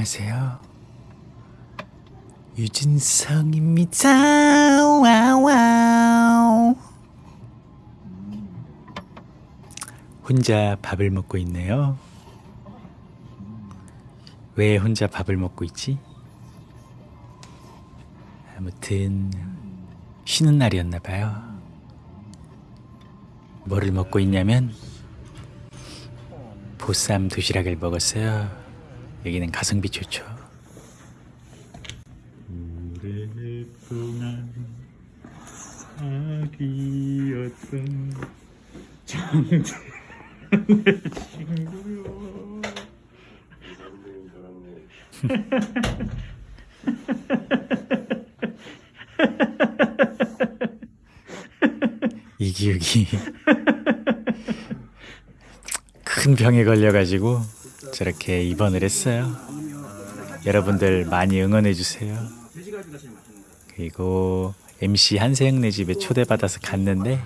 안녕하세요. 유진성입니다. 와우. 혼자 밥을 먹고 있네요. 왜 혼자 밥을 먹고 있지? 아무튼 쉬는 날이었나 봐요. 뭐를 먹고 있냐면 보쌈 도시락을 먹었어요. 여기는 가성비 좋죠. 오랫동안 아기였던 장대 친구요. 이기욱이 큰 병에 걸려가지고 저렇게 입원을 했어요. 여러분들 많이 응원해 주세요. 그리고 MC 한세영네 집에 초대받아서 갔는데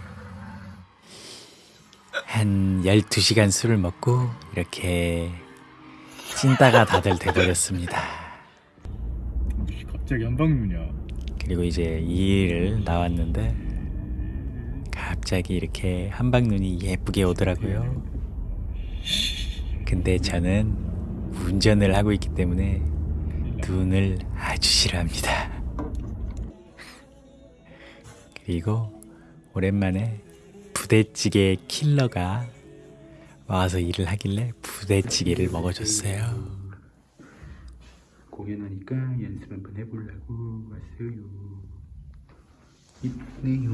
한 12시간 술을 먹고 이렇게 찐따가 다들 돼버렸습니다. 갑자기 한방눈이야. 그리고 이제 2일 나왔는데 갑자기 이렇게 한방눈이 예쁘게 오더라고요. 근데 저는 운전을 하고 있기 때문에 눈을 아주 싫어합니다. 그리고 오랜만에 부대찌개 킬러가 와서 일을 하길래 부대찌개를 먹어줬어요. 공연하니까 연습 한번 해보려고 왔어요. 이쁘네요.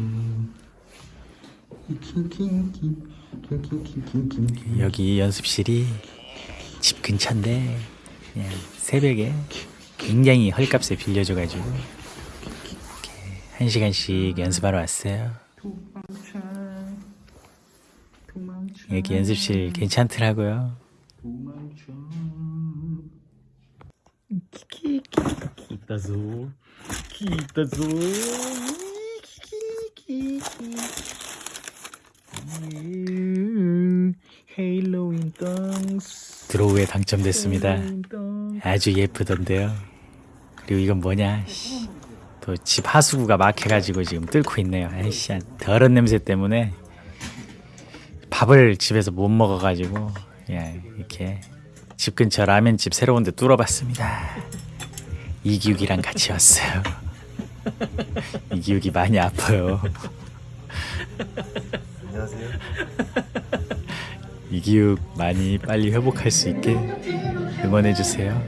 여기 연습실이 집 근처인데 새벽에 굉장히 헐값에 빌려줘가지고 이렇게 한 시간씩 연습하러 왔어요. 여기 연습실 괜찮더라고요. 기타소. 헤일로윈 덩스. 드로우에 당첨됐습니다. 아주 예쁘던데요. 그리고 이건 뭐냐? 또 집 하수구가 막혀가지고 지금 뚫고 있네요. 아이씨, 더러운 냄새 때문에 밥을 집에서 못 먹어가지고 예, 이렇게 집 근처 라면집 새로운 데 뚫어봤습니다. 이기욱이랑 같이 왔어요. 이기욱이 많이 아파요. 안녕하세요. 이기욱 많이 빨리 회복할 수 있게 응원해 주세요.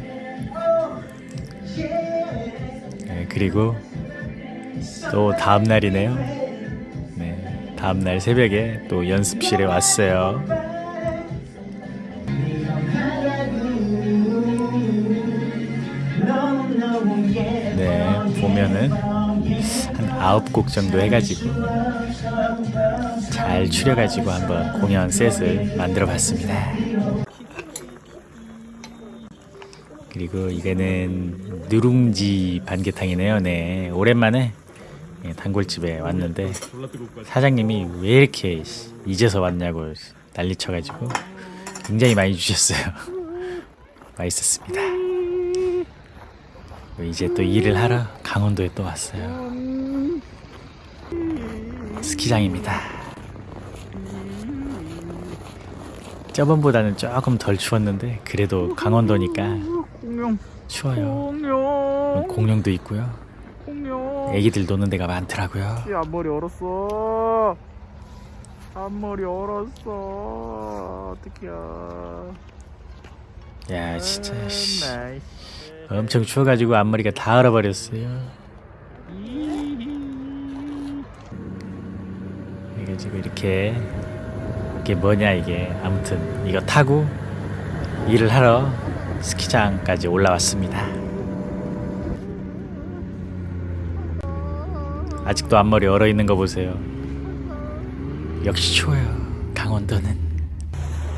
네, 그리고 또 다음 날이네요. 네, 다음 날 새벽에 또 연습실에 왔어요. 네, 보면은 한 아홉 곡 정도 해가지고 잘 추려가지고 한번 공연 셋을 만들어 봤습니다. 그리고 이거는 누룽지 반개탕이네요. 네, 오랜만에 예, 단골집에 왔는데 사장님이 왜 이렇게 이제서 왔냐고 난리 쳐가지고 굉장히 많이 주셨어요. 맛있었습니다. 이제 또 일을 하러 강원도에 또 왔어요. 스키장입니다. 저번보다는 조금 덜 추웠는데 그래도 강원도니까 공룡, 추워요. 공룡, 공룡도 있고요. 공룡. 애기들 노는 데가 많더라고요. 씨, 앞머리 얼었어. 앞머리 얼었어. 어떡해요. 야 진짜 씨, nice. 엄청 추워가지고 앞머리가 다 얼어버렸어요. 그래가지고 이렇게 이게 뭐냐 이게 아무튼 이거 타고 일을 하러 스키장까지 올라왔습니다. 아직도 앞머리 얼어 있는 거 보세요. 역시 추워요. 강원도는.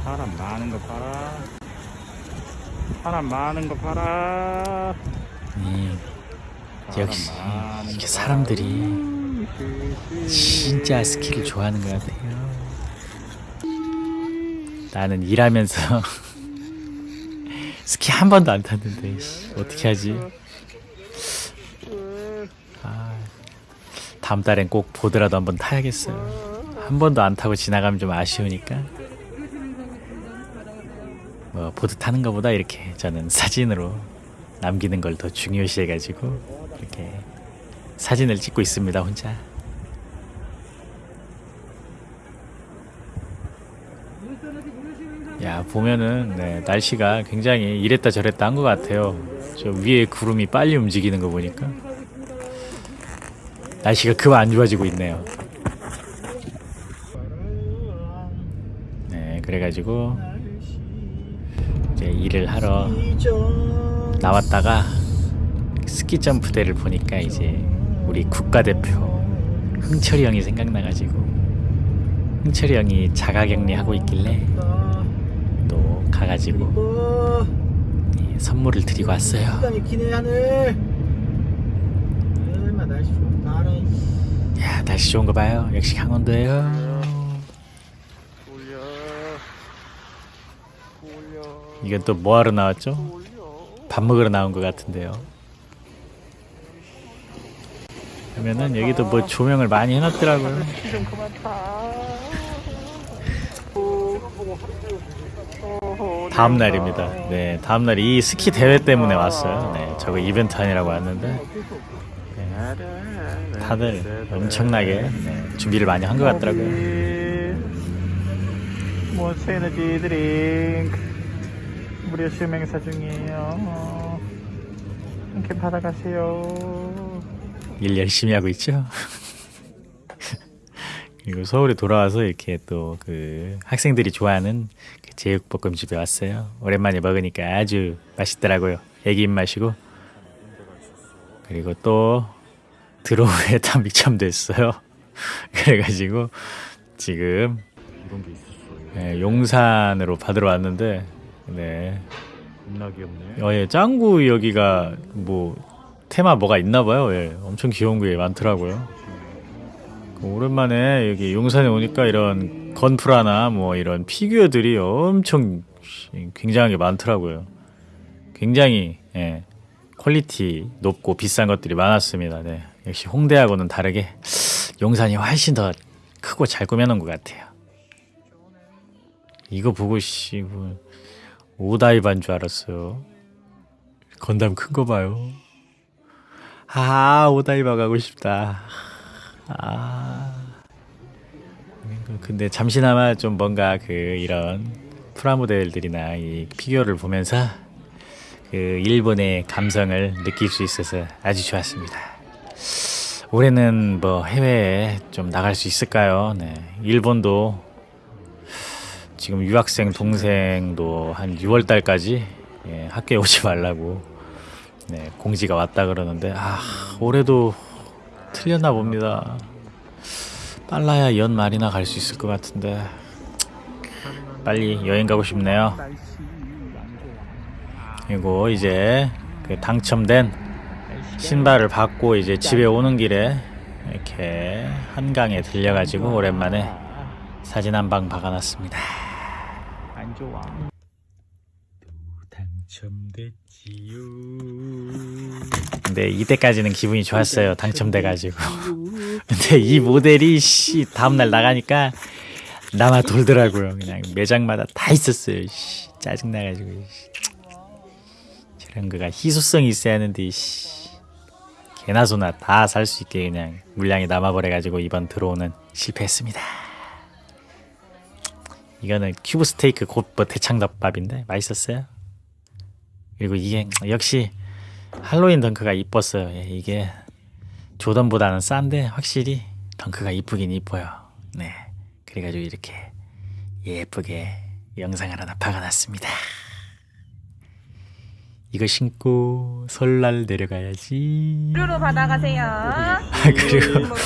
사람 많은 거 봐라. 사람 많은 거 봐라. 이, 역시 이게 거 사람들이 진짜 스키를 좋아하는 것 같아요. 나는 일하면서 스키 한 번도 안 탔는데 씨, 어떻게 하지? 아, 다음 달엔 꼭 보드라도 한번 타야겠어요. 한 번도 안 타고 지나가면 좀 아쉬우니까. 뭐 보드 타는 것보다 이렇게 저는 사진으로 남기는 걸 더 중요시해가지고 이렇게 사진을 찍고 있습니다 혼자. 야 보면은 네, 날씨가 굉장히 이랬다 저랬다 한 것 같아요. 저 위에 구름이 빨리 움직이는 거 보니까 날씨가 그만 안 좋아지고 있네요. 네 그래가지고 이제 일을 하러 나왔다가 스키 점프대를 보니까 이제 우리 국가대표 흥철이 형이 생각나가지고 흥철이 형이 자가격리 하고 있길래 또 가가지고 예, 선물을 드리고 왔어요. 시간이 기네 하늘 얼마 날씨 좋다 알아 야 날씨 좋은 거 봐요. 역시 강원도예요. 이건 또 뭐하러 나왔죠? 밥 먹으러 나온 것 같은데요. 그러면은 여기도 뭐 조명을 많이 해놨더라고요. 다음 날입니다. 네, 다음 날 이 스키 대회 때문에 왔어요. 네, 저거 이벤트 하느라고 왔는데 다들 엄청나게 네, 준비를 많이 한 것 같더라고요. 몬스터 에너지 드링크 무료 시음 행사 중이에요 함께 받아가세요 일 열심히 하고 있죠. 그리고 서울에 돌아와서 이렇게 또 그 학생들이 좋아하는 그 제육볶음집에 왔어요. 오랜만에 먹으니까 아주 맛있더라고요. 애기 입맛이고. 그리고 또 드로우에 탐비참 됐어요. 그래가지고 지금 네, 용산으로 받으러 왔는데 네. 겁나 귀엽네 어, 예, 짱구 여기가 뭐 테마 뭐가 있나 봐요. 예, 엄청 귀여운 게 많더라고요. 그 오랜만에 여기 용산에 오니까 이런 건프라나 뭐 이런 피규어들이 엄청 굉장하게 많더라고요. 굉장히 예, quality 높고 비싼 것들이 많았습니다. 네, 역시 홍대하고는 다르게 용산이 훨씬 더 크고 잘 꾸며놓은 것 같아요. 이거 보고 씨 뭐, 오다이반 줄 알았어요. 건담 큰 거 봐요. 아 오다이바 가고 싶다. 아 근데 잠시나마 좀 뭔가 그 이런 프라모델들이나 이 피규어를 보면서 그 일본의 감성을 느낄 수 있어서 아주 좋았습니다. 올해는 뭐 해외에 좀 나갈 수 있을까요? 네, 일본도 지금 유학생 동생도 한 6월 달까지 예, 학교에 오지 말라고 네, 공지가 왔다 그러는데 아 올해도 틀렸나 봅니다. 빨라야 연 말이나 갈 수 있을 것 같은데 빨리 여행 가고 싶네요. 그리고 이제 그 당첨된 신발을 받고 이제 집에 오는 길에 이렇게 한강에 들려가지고 오랜만에 사진 한 방 박아놨습니다. 당첨됐지요. 근데 이때까지는 기분이 좋았어요. 당첨돼가지고. 근데 이 모델이 씨 다음날 나가니까 나만 돌더라고요. 그냥 매장마다 다 있었어요. 씨, 짜증 나가지고. 씨. 저런 거가 희소성이 있어야 하는데 씨. 개나 소나 다 살 수 있게 그냥 물량이 남아버려가지고 이번 들어오는 실패했습니다. 이거는 큐브 스테이크 곧뭐 대창덮밥인데 맛있었어요. 그리고 이게 역시 할로윈 덩크가 이뻤어요. 예, 이게 조던보다는 싼데 확실히 덩크가 이쁘긴 이뻐요. 네, 그래가지고 이렇게 예쁘게 영상을 하나 박아놨습니다. 이거 신고 설날 내려가야지. 무료로 받아가세요. 아, 그리고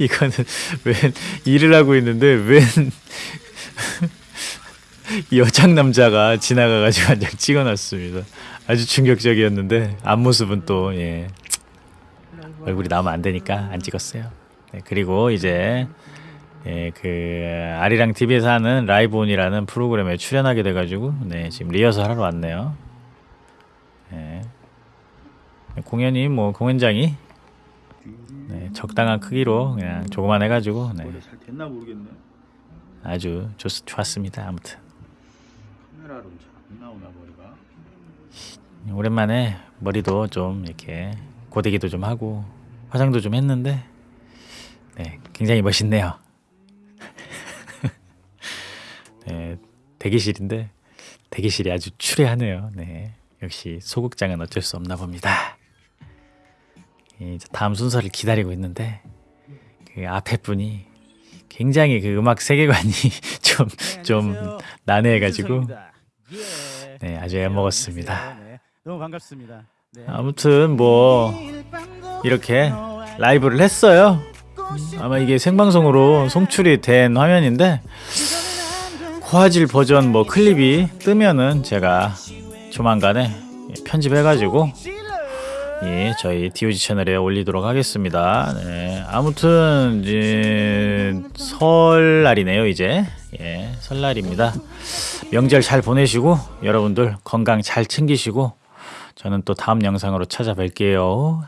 이거는 웬 일을 하고 있는데 웬 여장 남자가 지나가가지고 한 장 찍어놨습니다. 아주 충격적이었는데 앞모습은 또 예. 얼굴이 나오면 안 되니까 안 찍었어요. 네, 그리고 이제 예, 그 아리랑 TV에서 하는 라이브온이라는 프로그램에 출연하게 돼가지고 네 지금 리허설 하러 왔네요. 예. 공연이 뭐 공연장이 네, 적당한 크기로 그냥 조그만 해가지고 네. 아주 좋, 좋았습니다. 아무튼 카메라로 잘안 나오나 머리가. 오랜만에 머리도 좀 이렇게 고데기도 좀 하고 화장도 좀 했는데 네, 굉장히 멋있네요. 네, 대기실인데 대기실이 아주 추레하네요. 네, 역시 소극장은 어쩔 수 없나 봅니다. 이제 다음 순서를 기다리고 있는데 그 앞에 분이 굉장히 그 음악 세계관이 좀 좀 난해해가지고 네 아주 애먹었습니다. 너무 반갑습니다. 네. 아무튼 뭐 이렇게 라이브를 했어요. 아마 이게 생방송으로 송출이 된 화면인데 고화질 버전 뭐 클립이 뜨면은 제가 조만간에 편집해가지고 예, 저희 DOG 채널에 올리도록 하겠습니다. 네, 아무튼 이제 설날이네요 이제 예, 설날입니다. 명절 잘 보내시고 여러분들 건강 잘 챙기시고 저는 또 다음 영상으로 찾아뵐게요.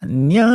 안녕.